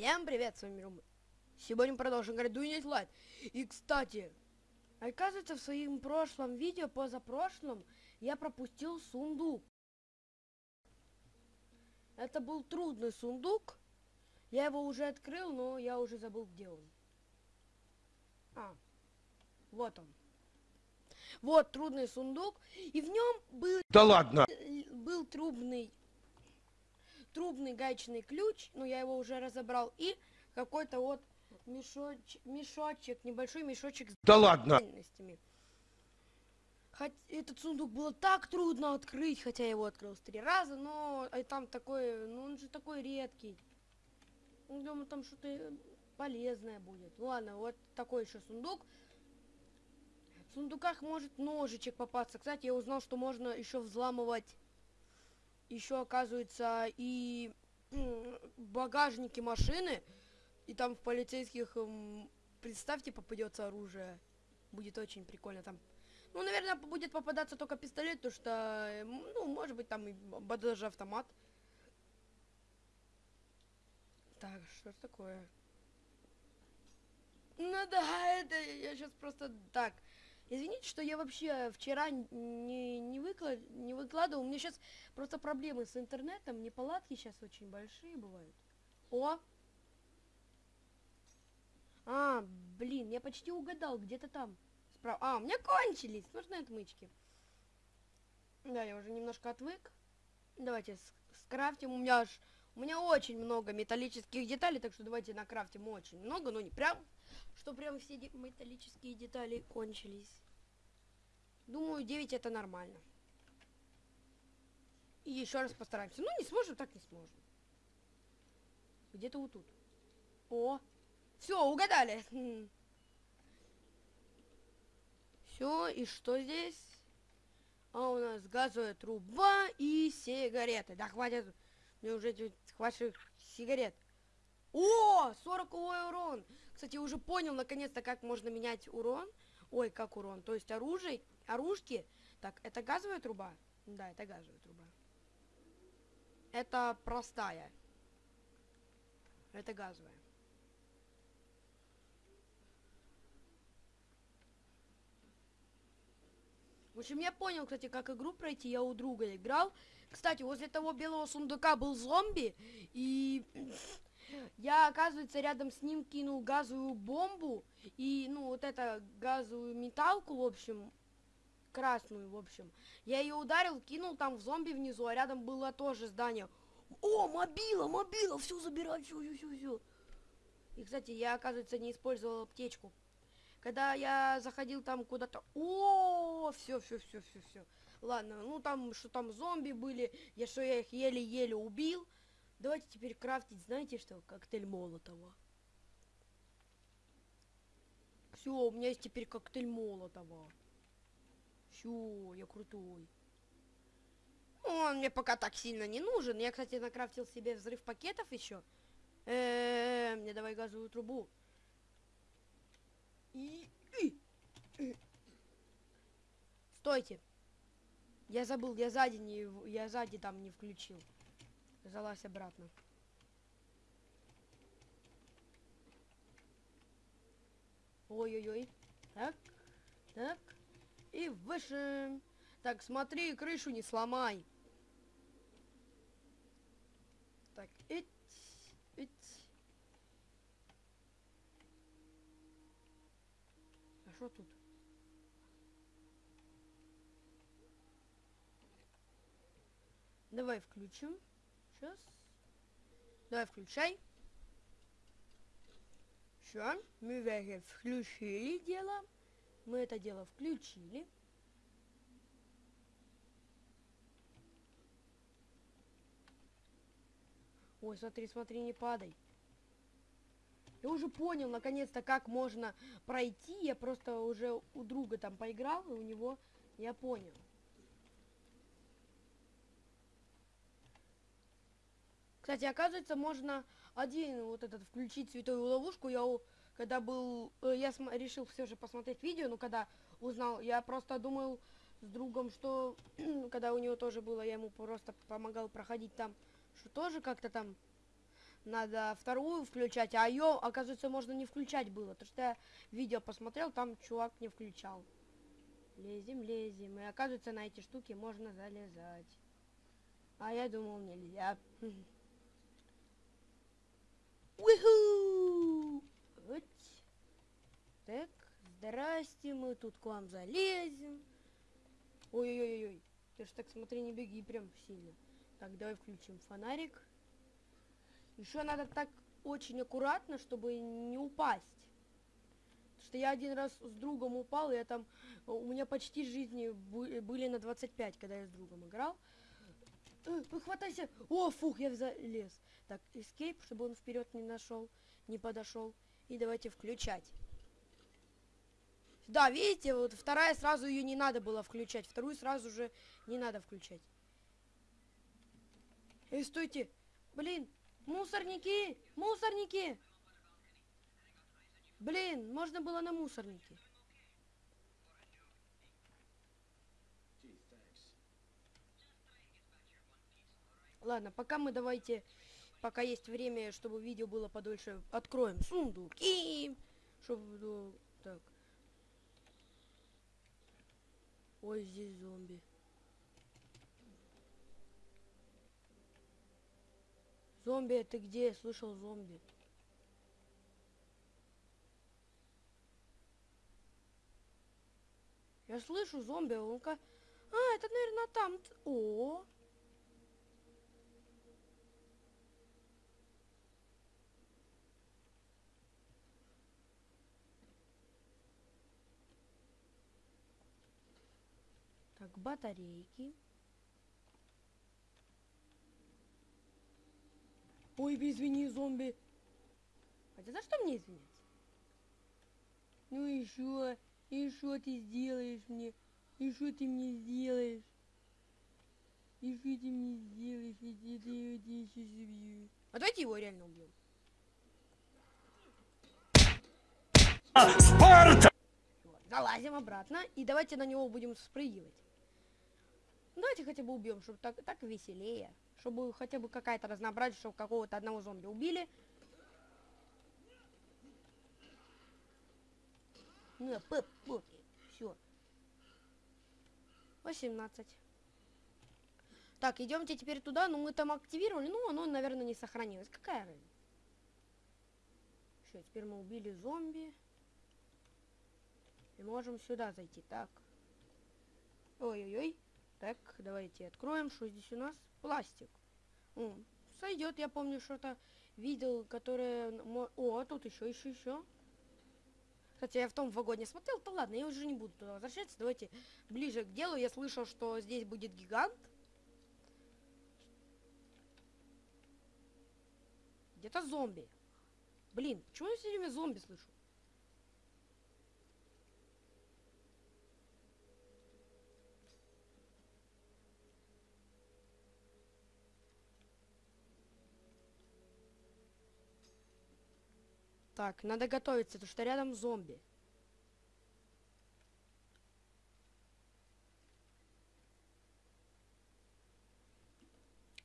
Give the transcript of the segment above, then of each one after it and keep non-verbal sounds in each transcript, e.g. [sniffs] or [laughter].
Всем привет, с вами Рома. Сегодня продолжим играть Дуинет Лайт. И, кстати, оказывается, в своем прошлом видео, позапрошлом, я пропустил сундук. Это был трудный сундук. Я его уже открыл, но я уже забыл, где он. А, вот он. Вот трудный сундук. И в нем был... Да ладно! Был трубный трубный гаечный ключ, ну я его уже разобрал, и какой-то вот мешоч, мешочек, небольшой мешочек с Да ладно! Хоть этот сундук было так трудно открыть, хотя я его открыл три раза, но а там такой, ну он же такой редкий. Ну, Думаю, там что-то полезное будет. Ладно, вот такой еще сундук. В сундуках может ножичек попасться. Кстати, я узнал, что можно еще взламывать еще оказывается и багажники машины, и там в полицейских, представьте, попадется оружие. Будет очень прикольно там. Ну, наверное, будет попадаться только пистолет, потому что, ну, может быть, там и даже автомат. Так, что такое? Ну да, это я сейчас просто так. Извините, что я вообще вчера не, не, выклад, не выкладывал. У меня сейчас просто проблемы с интернетом. Неполадки сейчас очень большие бывают. О! А, блин, я почти угадал, где-то там. Справа. А, у меня кончились. Нужны отмычки. Да, я уже немножко отвык. Давайте скрафтим. У меня аж... У меня очень много металлических деталей, так что давайте накрафтим очень много, но не прям что прям все металлические детали кончились. Думаю, 9 это нормально. И еще раз постараемся. Ну, не сможем, так не сможем. Где-то вот тут. О! Все, угадали. Все, и что здесь? А у нас газовая труба и сигареты. Да хватит. Мне уже хватит сигарет. О, 40 урон. Кстати, уже понял наконец-то, как можно менять урон. Ой, как урон. То есть оружие, оружки. Так, это газовая труба? Да, это газовая труба. Это простая. Это газовая. В общем, я понял, кстати, как игру пройти. Я у друга играл. Кстати, возле того белого сундука был зомби. И [sniffs] я, оказывается, рядом с ним кинул газовую бомбу и, ну, вот это газовую металку, в общем, красную, в общем. Я ее ударил, кинул там в зомби внизу, а рядом было тоже здание. О, мобила, мобила, все забирай, все, все, все, все. И, кстати, я, оказывается, не использовал аптечку. Когда я заходил там куда-то... О, все, все, все, все, все. Ладно, ну там, что там зомби были, я что, я их еле-еле убил. Давайте теперь крафтить, знаете что, коктейль Молотова. Все, у меня есть теперь коктейль Молотова. Все, я крутой. Он мне пока так сильно не нужен. Я, кстати, накрафтил себе взрыв пакетов еще. Э -э -э, мне давай газовую трубу. И... Стойте. Я забыл, я сзади не, я сзади там не включил. Залазь обратно. Ой-ой-ой. Так, так. И выше. Так, смотри, крышу не сломай. Так, ить, ить. А что тут? Давай включим. Сейчас. Давай, включай. Все, мы уже включили дело. Мы это дело включили. Ой, смотри, смотри, не падай. Я уже понял, наконец-то, как можно пройти. Я просто уже у друга там поиграл, и у него я понял. Кстати, оказывается, можно один вот этот включить святую ловушку. Я когда был, э, я решил все же посмотреть видео, но когда узнал, я просто думал с другом, что [clears throat] когда у него тоже было, я ему просто помогал проходить там, что тоже как-то там надо вторую включать, а ее, оказывается, можно не включать было. То что я видео посмотрел, там чувак не включал. Лезем, лезем. И оказывается, на эти штуки можно залезать. А я думал, нельзя. [laughs] Уху! Так, здрасте, мы тут к вам залезем. Ой-ой-ой, ты ж так смотри, не беги прям сильно. Так, давай включим фонарик. Еще надо так очень аккуратно, чтобы не упасть. Потому что я один раз с другом упал, и я там... У меня почти жизни были на 25, когда я с другом играл. Э, хватайся! О, фух, я залез. Так, escape, чтобы он вперед не нашел, не подошел. И давайте включать. Да, видите, вот вторая сразу ее не надо было включать. Вторую сразу же не надо включать. Эй, стойте! Блин, мусорники! Мусорники! Блин, можно было на мусорнике. Ладно, пока мы давайте, пока есть время, чтобы видео было подольше, откроем сундуки, чтобы, ну, так. Ой, здесь зомби. Зомби, ты где? Слышал зомби. Я слышу зомби, он-ка... А, это, наверное, там... О, Так, батарейки. Ой, извини, зомби. Хотя за что мне извиняться? Ну и что? И что ты сделаешь мне? И что ты мне сделаешь? И что ты мне сделаешь, если ты его сейчас убью? А давайте его реально убьем. Спарта! Залазим обратно и давайте на него будем спрыгивать. Давайте хотя бы убьем, чтобы так, так веселее. Чтобы хотя бы какая-то разнообразие, чтобы какого-то одного зомби убили. Ну, пып, пып, все. 18. Так, идемте теперь туда, ну мы там активировали, ну оно, наверное, не сохранилось. Какая разница? Все, теперь мы убили зомби. И можем сюда зайти. Так. Ой-ой-ой. Так, давайте откроем, что здесь у нас. Пластик. Сойдет, я помню, что-то видел, которое... О, а тут еще, еще, еще. Кстати, я в том вагоне смотрел, то ладно, я уже не буду туда возвращаться. Давайте ближе к делу. Я слышал, что здесь будет гигант. Где-то зомби. Блин, почему я все время зомби слышу? Так, надо готовиться, потому что рядом зомби.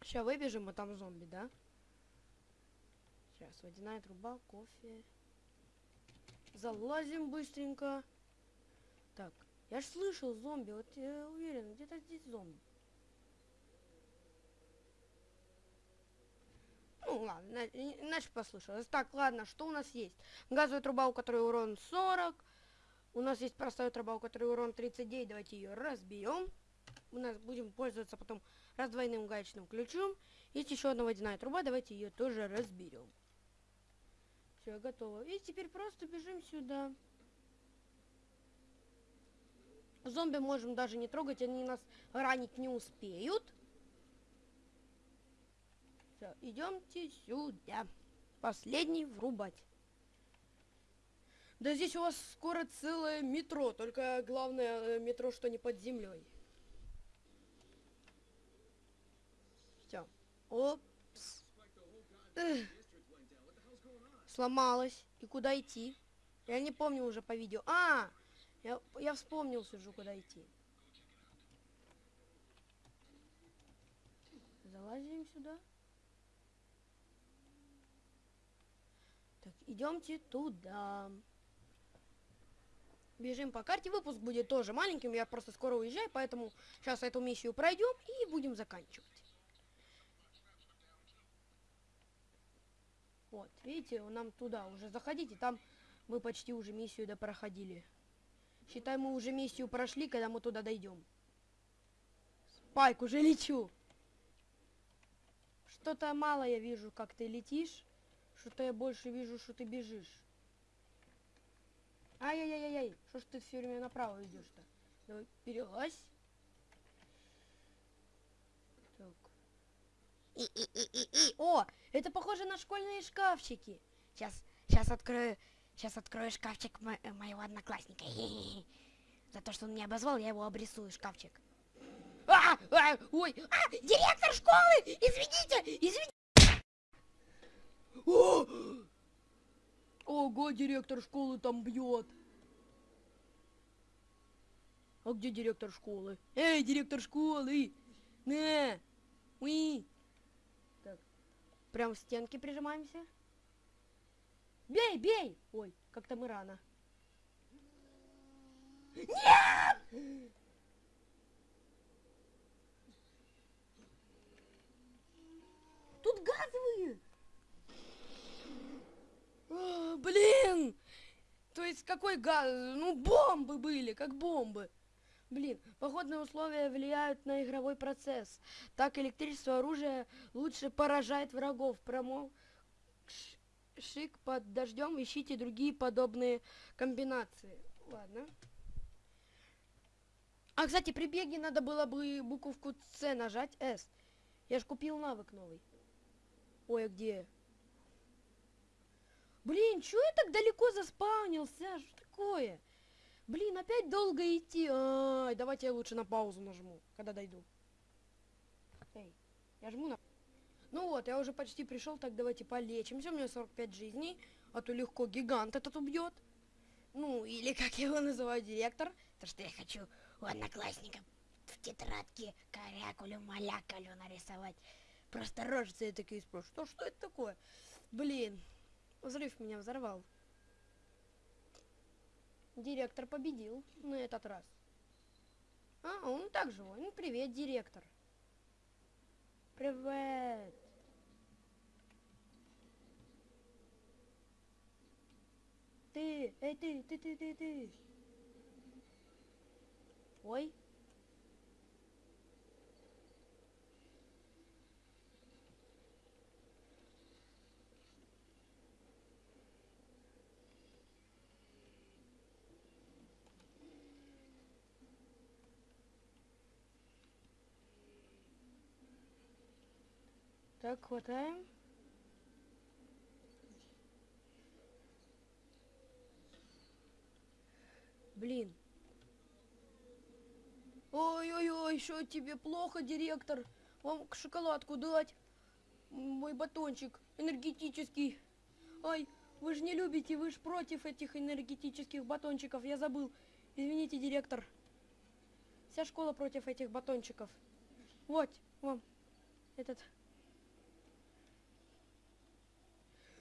Сейчас выбежим, а там зомби, да? Сейчас, водяная труба, кофе. Залазим быстренько. Так, я ж слышал зомби, вот я уверен, где-то здесь зомби. Ну ладно, иначе послушалось. Так, ладно, что у нас есть? Газовая труба, у которой урон 40. У нас есть простая труба, у которой урон 39. Давайте ее разбьем. У нас будем пользоваться потом раздвойным гаечным ключом. Есть еще одна водяная труба, давайте ее тоже разберем. Все, готово. И теперь просто бежим сюда. Зомби можем даже не трогать, они нас ранить не успеют. Все, идемте сюда. Последний врубать. Да здесь у вас скоро целое метро, только главное э, метро, что не под землей. Все. Опс. Эх. Сломалась. И куда идти? Я не помню уже по видео. А! Я, я вспомнил сижу, куда идти. Залазим сюда. Идемте туда. Бежим по карте. Выпуск будет тоже маленьким. Я просто скоро уезжаю, поэтому сейчас эту миссию пройдем и будем заканчивать. Вот, видите, нам туда уже заходите. Там мы почти уже миссию да проходили. Считай, мы уже миссию прошли, когда мы туда дойдем. Спайк, уже лечу. Что-то мало я вижу, как ты летишь. Что-то я больше вижу, что ты бежишь. Ай-яй-яй-яй, что ж ты все время направо идешь-то? Давай, перелазь. Так. И-и-и-и-и. О, это похоже на школьные шкафчики. Сейчас, сейчас открою, сейчас открою шкафчик мо- э, моего одноклассника. [laughs] За то, что он меня обозвал, я его обрисую, шкафчик. А, а, ой, А, директор школы! Извините, извините! О! Ого, директор школы там бьет. А где директор школы? Эй, директор школы! На! Уи! Так, прям в стенки прижимаемся. Бей, бей! Ой, как-то мы рано. Нет! Тут газовые! А, блин! То есть какой газ? Ну, бомбы были, как бомбы. Блин, погодные условия влияют на игровой процесс. Так электричество оружия лучше поражает врагов. Промо Ш- шик под дождем, ищите другие подобные комбинации. Ладно. А, кстати, при беге надо было бы буковку С нажать, С. Я ж купил навык новый. Ой, а где? Блин, чё я так далеко заспавнился? Что такое? Блин, опять долго идти. Ай, давайте я лучше на паузу нажму, когда дойду. Эй, я жму на... Ну вот, я уже почти пришел, так давайте полечимся. У меня 45 жизней, а то легко гигант этот убьет. Ну, или как его называют, директор. То, что я хочу у одноклассника в тетрадке корякулю-малякалю нарисовать. Просто рожицы я такие спрашиваю, что, что это такое? Блин, взрыв меня взорвал. Директор победил на этот раз. А, он так живой. Ну, привет, директор. Привет. Ты, эй, ты, ты, ты, ты, ты. Ой. Так, хватаем. Блин. Ой-ой-ой, что тебе плохо, директор? Вам шоколадку дать? Мой батончик энергетический. Ай, вы же не любите, вы же против этих энергетических батончиков, я забыл. Извините, директор. Вся школа против этих батончиков. Вот, вам этот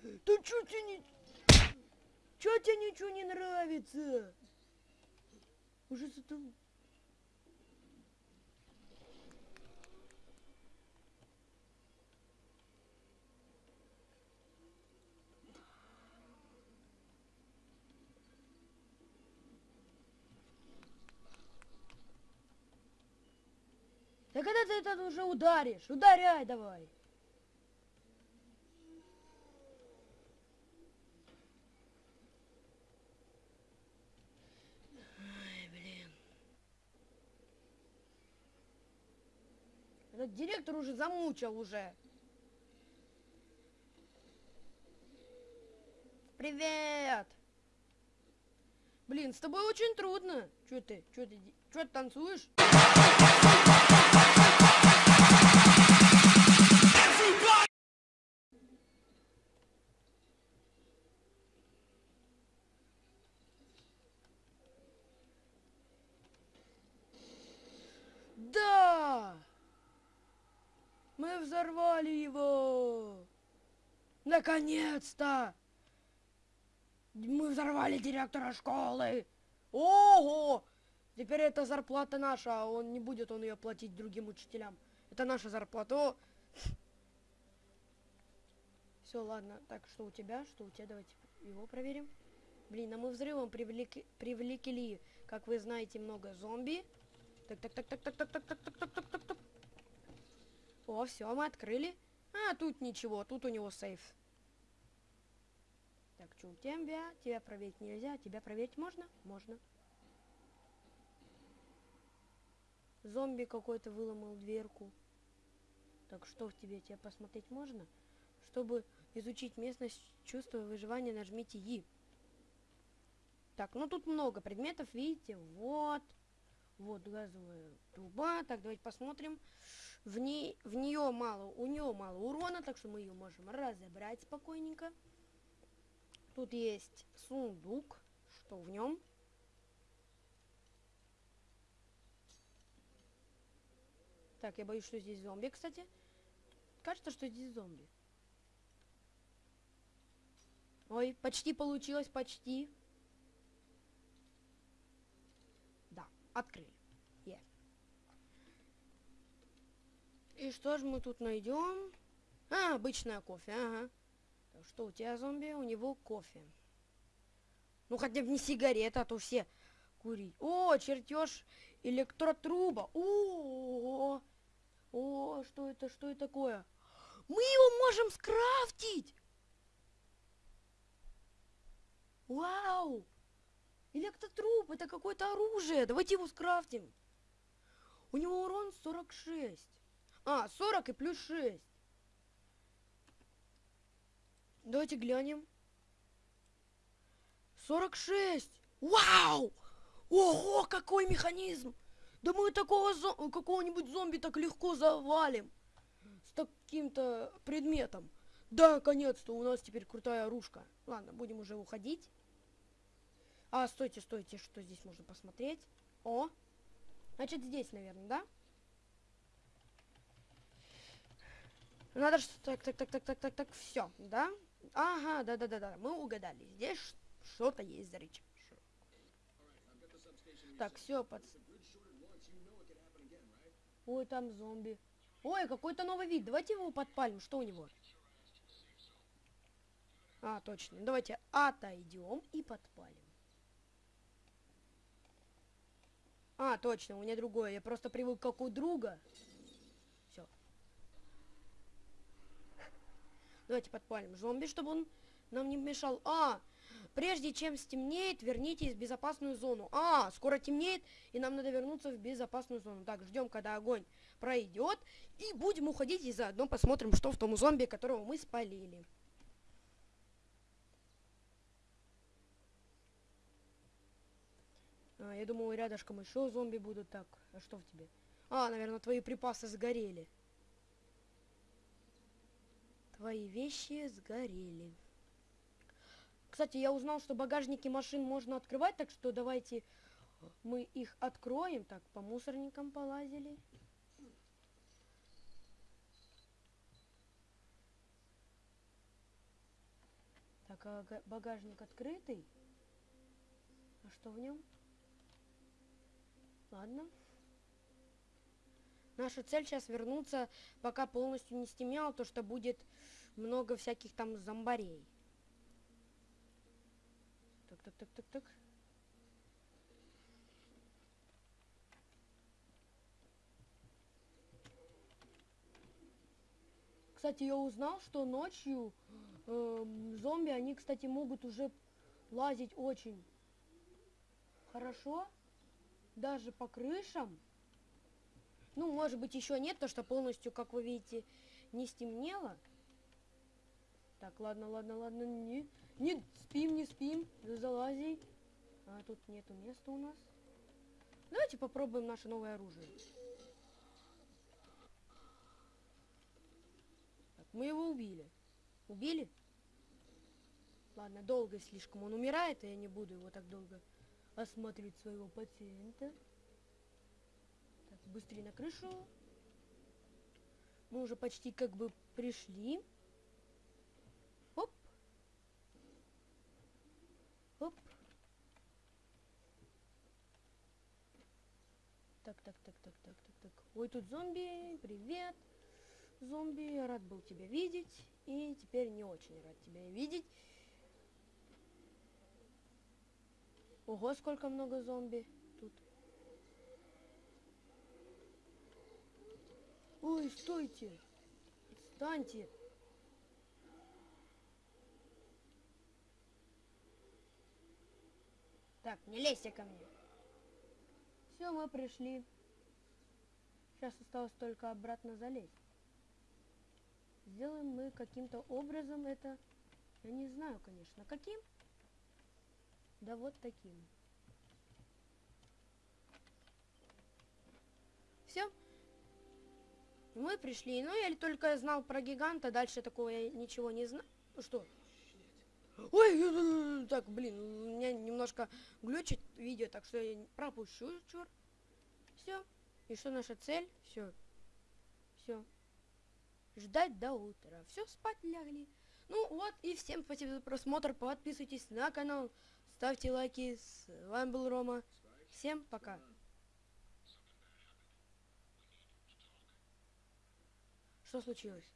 Да чё тебе не... Чё тебе ничего не нравится? Уже зато... Да когда ты это уже ударишь? Ударяй давай. Директор уже замучил уже. Привет! Блин, с тобой очень трудно. Чё ты? Чё ты? Чё ты танцуешь? Мы взорвали его! Наконец-то! Мы взорвали директора школы. Ого! Теперь это зарплата наша, а он не будет он ее платить другим учителям. Это наша зарплата. Все, ладно. Так, что у тебя? Что у тебя? Давайте его проверим. Блин, а мы взрывом привлекли, привлекли, как вы знаете, много зомби. Так, так, так, так, так, так, так, так, так, так, так, так, так. О, все, мы открыли. А, тут ничего, тут у него сейф. Так, у тебя? Тебя проверить нельзя. Тебя проверить можно? Можно. Зомби какой-то выломал дверку. Так, что в тебе? Тебя посмотреть можно? Чтобы изучить местность, чувство выживания, нажмите И. Так, ну тут много предметов, видите? Вот. Вот газовая труба. Так, давайте посмотрим. В, ней, в нее мало, у нее мало урона, так что мы ее можем разобрать спокойненько. Тут есть сундук. Что в нем? Так, я боюсь, что здесь зомби, кстати. Кажется, что здесь зомби. Ой, почти получилось, почти. Да, открыли. И что же мы тут найдем? А, обычное кофе, ага. Так, что у тебя зомби? У него кофе. Ну хотя бы не сигарета, а то все курить. О, чертеж электротруба. -о, -о, о, что это, что это такое? Мы его можем скрафтить! Вау! Электротруп, это какое-то оружие. Давайте его скрафтим. У него урон 46. А, 40 и плюс 6. Давайте глянем. 46! Вау! Ого, какой механизм! Да мы такого зо какого-нибудь зомби так легко завалим. С таким-то предметом. Да, наконец-то у нас теперь крутая оружка. Ладно, будем уже уходить. А, стойте, стойте, что здесь можно посмотреть? О, значит здесь, наверное, да? Надо что так, так, так, так, так, так, так, все, да? Ага, да, да, да, да, мы угадали. Здесь что-то есть за речь. Так, все, под... Ой, там зомби. Ой, какой-то новый вид. Давайте его подпалим. Что у него? А, точно. Давайте отойдем и подпалим. А, точно, у меня другое. Я просто привык как у друга. Все. Давайте подпалим зомби, чтобы он нам не мешал. А, прежде чем стемнеет, вернитесь в безопасную зону. А, скоро темнеет, и нам надо вернуться в безопасную зону. Так, ждем, когда огонь пройдет. И будем уходить, и заодно посмотрим, что в том зомби, которого мы спалили. А, я думал, рядышком еще зомби будут. Так, а что в тебе? А, наверное, твои припасы сгорели. Твои вещи сгорели. Кстати, я узнал, что багажники машин можно открывать, так что давайте мы их откроем. Так, по мусорникам полазили. Так, а багажник открытый? А что в нем? Ладно. Наша цель сейчас вернуться, пока полностью не стемнело, то что будет много всяких там зомбарей. Так, так, так, так, так. Кстати, я узнал, что ночью э, зомби, они, кстати, могут уже лазить очень хорошо даже по крышам. Ну, может быть, еще нет, то что полностью, как вы видите, не стемнело. Так, ладно, ладно, ладно, не, не спим, не спим, залази. А тут нету места у нас. Давайте попробуем наше новое оружие. Так, мы его убили. Убили? Ладно, долго слишком он умирает, и я не буду его так долго осматривать своего пациента. Быстрее на крышу. Мы уже почти как бы пришли. Оп. Оп. Так, так, так, так, так, так, так. Ой, тут зомби, привет. Зомби, рад был тебя видеть. И теперь не очень рад тебя видеть. Ого, сколько много зомби тут. Ой, стойте. Отстаньте. Так, не лезьте ко мне. Все, мы пришли. Сейчас осталось только обратно залезть. Сделаем мы каким-то образом это. Я не знаю, конечно, каким. Да вот таким. Все. Мы пришли. Ну, я только знал про гиганта, дальше такого я ничего не знаю. Ну что? Ой, так, блин, у меня немножко глючит видео, так что я пропущу, черт. Все. И что наша цель? Все. Все. Ждать до утра. Все, спать лягли. Ну вот, и всем спасибо за просмотр. Подписывайтесь на канал. Ставьте лайки. С вами был Рома. Всем пока. Что случилось?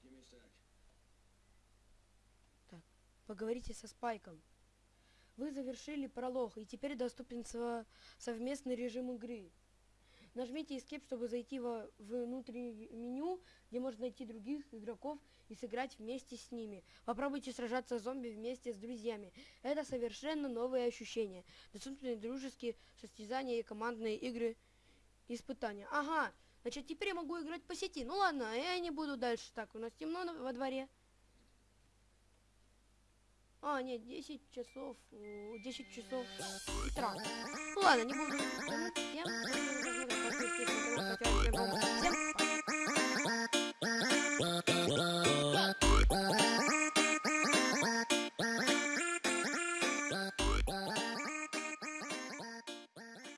Так, поговорите со Спайком. Вы завершили пролог, и теперь доступен со- совместный режим игры. Нажмите Escape, чтобы зайти во внутреннее меню, где можно найти других игроков и сыграть вместе с ними. Попробуйте сражаться с зомби вместе с друзьями. Это совершенно новые ощущения. Доступны дружеские состязания и командные игры испытания. Ага, Значит, теперь я могу играть по сети. Ну ладно, я не буду дальше. Так, у нас темно во дворе. А, нет, 10 часов. 10 часов утра. Ну ладно, не буду. Всем, всем, всем